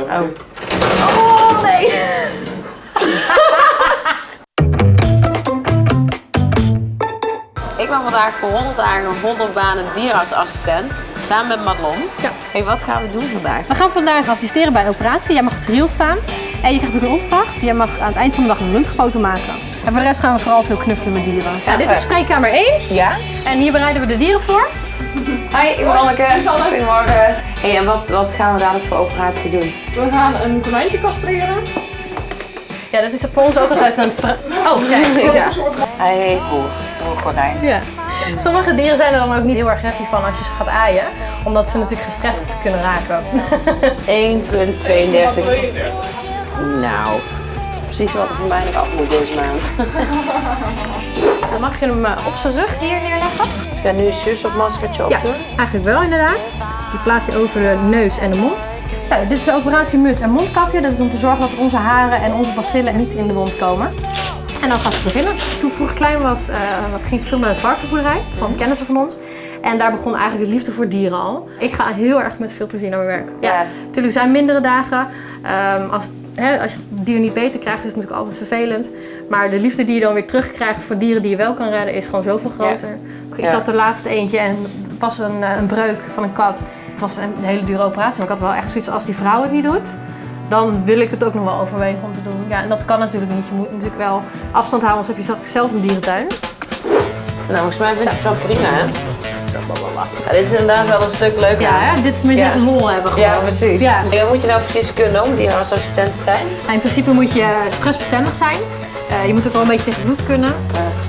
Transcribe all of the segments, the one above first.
Oh. Oh, nee! Ik ben vandaag voor 100 dagen 100 banen dierenartsassistent. Samen met Madelon. Ja. Hey, wat gaan we doen vandaag? We gaan vandaag assisteren bij een operatie. Jij mag steriel staan. En je krijgt ook een opdracht. Jij mag aan het eind van de dag een röntgenfoto maken. En voor de rest gaan we vooral veel knuffelen met dieren. Ja, dit is spreekkamer 1. Ja? En hier bereiden we de dieren voor. Hi, ik ben Anneke. Goedemorgen. Hey, en wat, wat gaan we dadelijk voor operatie doen? We gaan een konijntje castreren. Ja, dat is voor ons ook altijd een... Oh, kijk. Ja. Hij heet Koer. Koer Konijn. Ja. Sommige dieren zijn er dan ook niet heel erg happy van als je ze gaat aaien. Omdat ze natuurlijk gestrest kunnen raken. 1,32. 32. Nou, precies wat er van mij nog af moet deze maand. Dan mag je hem eh, op zijn rug hier neerleggen. Dus ik ga nu een zuurstofmaskertje op Ja, doen. eigenlijk wel inderdaad. Die plaats je over de neus en de mond. Ja, dit is de operatie muts en mondkapje. Dat is om te zorgen dat onze haren en onze bacillen niet in de wond komen. En dan gaat het beginnen. Toen ik vroeger klein was, eh, ging ik veel naar de varkensboerderij van kennissen van ons. En daar begon eigenlijk de liefde voor dieren al. Ik ga heel erg met veel plezier naar mijn werk. Ja, Ja. natuurlijk zijn mindere dagen. Ehm, als, hè, als je het dier niet beter krijgt, is het natuurlijk altijd vervelend. Maar de liefde die je dan weer terugkrijgt voor dieren die je wel kan redden, is gewoon zoveel groter. Ik had de laatste eentje en het was een, eh, een breuk van een kat. Het was een hele dure operatie, maar ik had wel echt zoiets als die vrouw het niet doet. Dan wil ik het ook nog wel overwegen om te doen. Ja, en dat kan natuurlijk niet. Je moet natuurlijk wel afstand houden, anders heb je zelf een dierentuin. Nou, volgens mij vind ik het wel prima, hè? Ja, dit is inderdaad wel een stuk leuker. Ja, hè? dit is met Ja. even lol hebben gewoon. Ja, precies. Ja. Wat moet je nou precies kunnen om dierenartsassistent te zijn? Nou, in principe moet je stressbestendig zijn. Eh, je moet ook wel een beetje tegen bloed kunnen.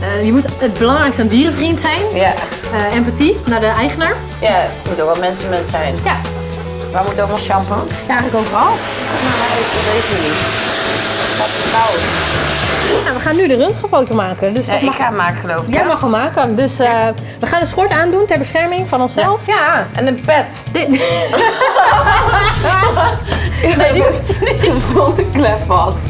Eh, je moet het belangrijkste een dierenvriend zijn. Ja. Eh, empathie naar de eigenaar. Ja, het moet ook wel mensen met zijn. Ja, Waar moet allemaal shampoo? ja eigenlijk overal. Nou, is dat weet ik niet. Wat koud. We gaan nu de röntgenfoto maken. Dus Ja, dat ik mag... ga hem maken, geloof ik. Jij mag hem maken. Dus eh, we gaan een schort aandoen ter bescherming van onszelf. Ja. En een pet. Dit... nee, dit, Een zonneklep was.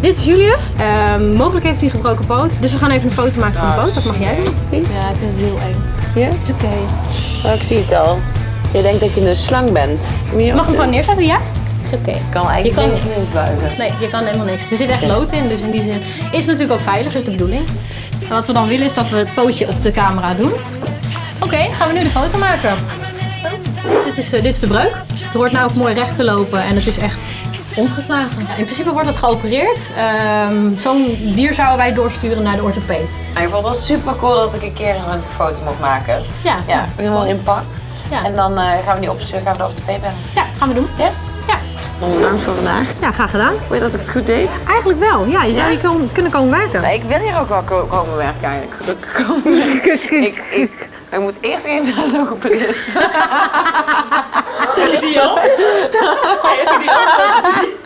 dit is Julius. Ehm, mogelijk heeft hij een gebroken poot. Dus we gaan even een foto maken van de poot. Dat mag jij doen. Ja, ik vind het heel eng. Ja, is oké. Oh, ik zie het al. Je denkt dat je een slang bent. Mag hem gewoon neerzetten, ja? Is oké. Ik kan eigenlijk Je kan niks niks. niet buigen. Nee, je kan helemaal niks. Er zit echt lood in, dus in die zin is het natuurlijk ook veilig, is de bedoeling. En wat we dan willen is dat we het pootje op de camera doen. Oké, gaan we nu de foto maken. Dit is, eh, dit is de breuk. Het hoort nou ook mooi recht te lopen en het is echt omgeslagen. Ja, in principe wordt het geopereerd. Ehm, Zo'n dier zouden wij doorsturen naar de orthopeed. Maar ik vond het wel super cool dat ik een keer een foto mocht maken. Ja, Ja, helemaal in pak. Ja. En dan eh, gaan we die opsturen, gaan we de orthopeed bellen. ja gaan we doen. Yes. Ja. Bedankt voor vandaag. ja, graag gedaan. Wil je dat ik het goed deed? Eigenlijk wel. Ja, je zou hier kon- kunnen komen werken. Nee, ik wil hier ook wel ko- komen werken eigenlijk. Komen werken. ik, ik, ik moet eerst even naar de logopedist. Die Ay, digo,